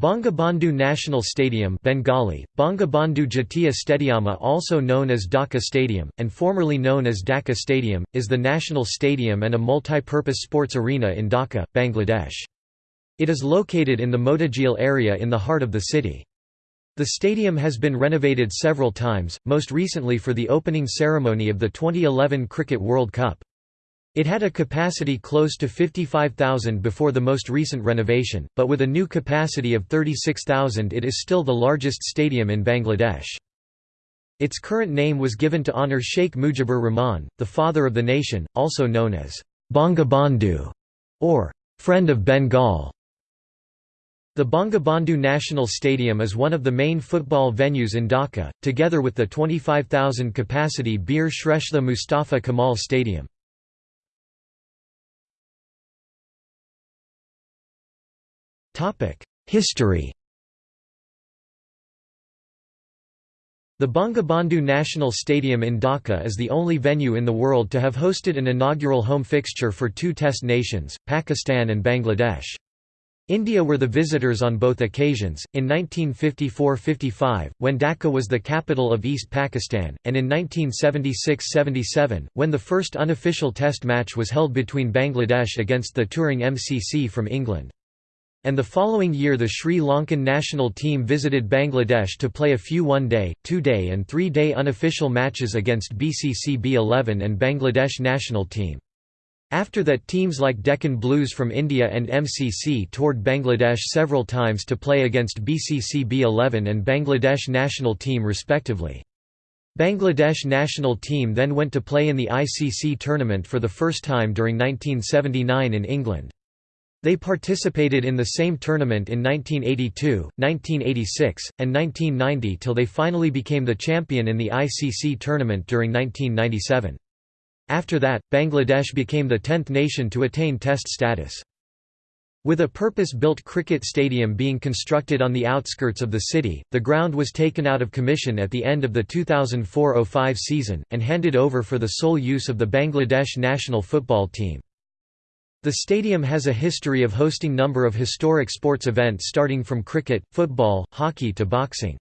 Bangabandhu National Stadium Bengali, Bangabandhu Jatiya Stadiama also known as Dhaka Stadium, and formerly known as Dacca Stadium, is the national stadium and a multi-purpose sports arena in Dhaka, Bangladesh. It is located in the Motijheel area in the heart of the city. The stadium has been renovated several times, most recently for the opening ceremony of the 2011 Cricket World Cup. It had a capacity close to 55,000 before the most recent renovation, but with a new capacity of 36,000 it is still the largest stadium in Bangladesh. Its current name was given to honour Sheikh Mujibur Rahman, the father of the nation, also known as Bangabandhu or Friend of Bengal. The Bangabandhu National Stadium is one of the main football venues in Dhaka, together with the 25,000 capacity Bir Shrestha Mustafa Kamal Stadium. History The Bangabandhu National Stadium in Dhaka is the only venue in the world to have hosted an inaugural home fixture for two test nations, Pakistan and Bangladesh. India were the visitors on both occasions, in 1954–55, when Dhaka was the capital of East Pakistan, and in 1976–77, when the first unofficial test match was held between Bangladesh against the touring MCC from England. And the following year the Sri Lankan national team visited Bangladesh to play a few one-day, two-day and three-day unofficial matches against BCC B11 and Bangladesh national team. After that teams like Deccan Blues from India and MCC toured Bangladesh several times to play against BCC B11 and Bangladesh national team respectively. Bangladesh national team then went to play in the ICC tournament for the first time during 1979 in England. They participated in the same tournament in 1982, 1986, and 1990 till they finally became the champion in the ICC tournament during 1997. After that, Bangladesh became the tenth nation to attain Test status. With a purpose-built cricket stadium being constructed on the outskirts of the city, the ground was taken out of commission at the end of the 2004–05 season, and handed over for the sole use of the Bangladesh national football team. The stadium has a history of hosting number of historic sports events starting from cricket, football, hockey to boxing.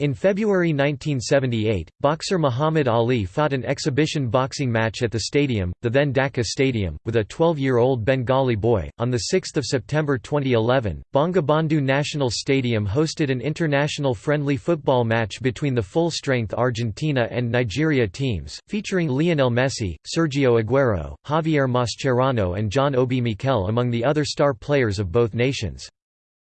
In February 1978, boxer Muhammad Ali fought an exhibition boxing match at the stadium, the then Dhaka Stadium, with a 12-year-old Bengali boy. On 6 September 2011, Bangabandhu National Stadium hosted an international friendly football match between the full-strength Argentina and Nigeria teams, featuring Lionel Messi, Sergio Aguero, Javier Mascherano and John Obi Mikel among the other star players of both nations.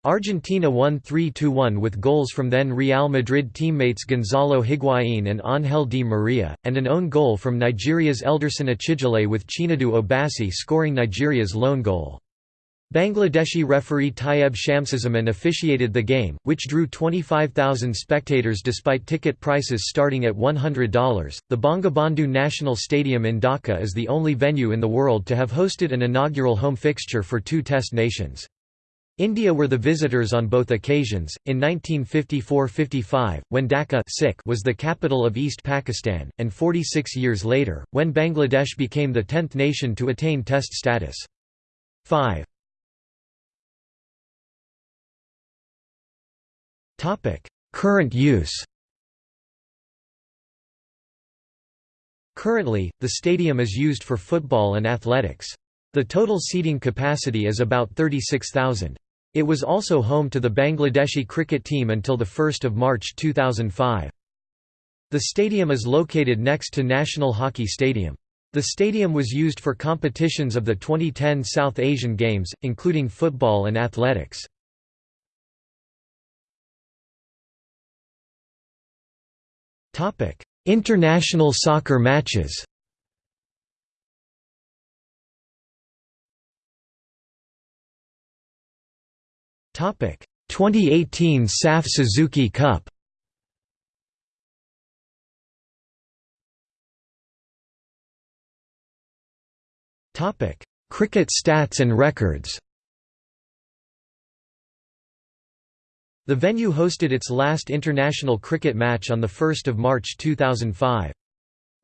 Argentina won 3–1 with goals from then Real Madrid teammates Gonzalo Higuaín and Ángel Di Maria, and an own goal from Nigeria's Elderson Echiejile with Chinedu Obasi scoring Nigeria's lone goal. Bangladeshi referee Tayyeb Shamsuzzaman officiated the game, which drew 25,000 spectators despite ticket prices starting at $100. The Bangabandhu National Stadium in Dhaka is the only venue in the world to have hosted an inaugural home fixture for two test nations. India were the visitors on both occasions, in 1954–55, when Dhaka was the capital of East Pakistan, and 46 years later, when Bangladesh became the tenth nation to attain Test status. 5. Current use Currently, the stadium is used for football and athletics. The total seating capacity is about 36,000. It was also home to the Bangladeshi cricket team until 1 March 2005. The stadium is located next to National Hockey Stadium. The stadium was used for competitions of the 2010 South Asian Games, including football and athletics. International soccer matches 2018 SAFF Suzuki Cup. Cricket stats and records. The venue hosted its last international cricket match on 1 March 2005.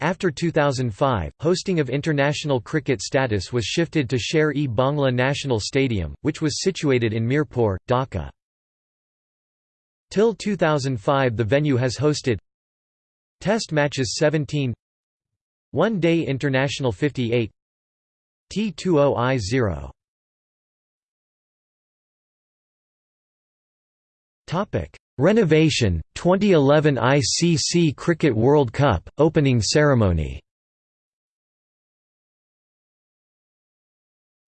After 2005, hosting of international cricket status was shifted to Sher-e Bangla National Stadium, which was situated in Mirpur, Dhaka. Till 2005 the venue has hosted Test matches 17 One Day International 58 T20I 0 Topic Renovation 2011 ICC Cricket World Cup opening ceremony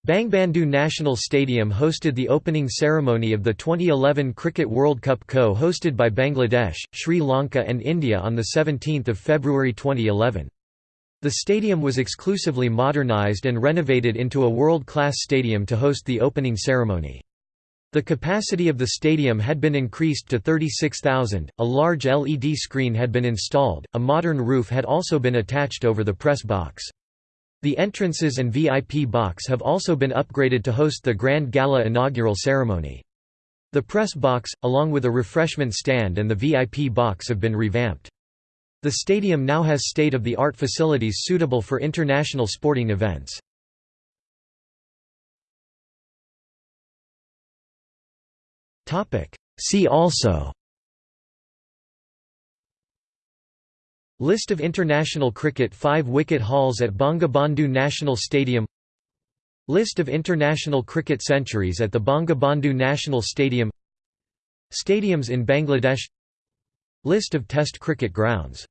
Bangabandhu National Stadium hosted the opening ceremony of the 2011 Cricket World Cup co-hosted by Bangladesh, Sri Lanka and India on 17 February 2011. The stadium was exclusively modernised and renovated into a world-class stadium to host the opening ceremony. The capacity of the stadium had been increased to 36,000, a large LED screen had been installed, a modern roof had also been attached over the press box. The entrances and VIP box have also been upgraded to host the Grand Gala inaugural ceremony. The press box, along with a refreshment stand and the VIP box have been revamped. The stadium now has state-of-the-art facilities suitable for international sporting events. See also. List of international cricket five-wicket hauls at Bangabandhu National Stadium. List of international cricket centuries at the Bangabandhu National Stadium. Stadiums in Bangladesh. List of Test cricket grounds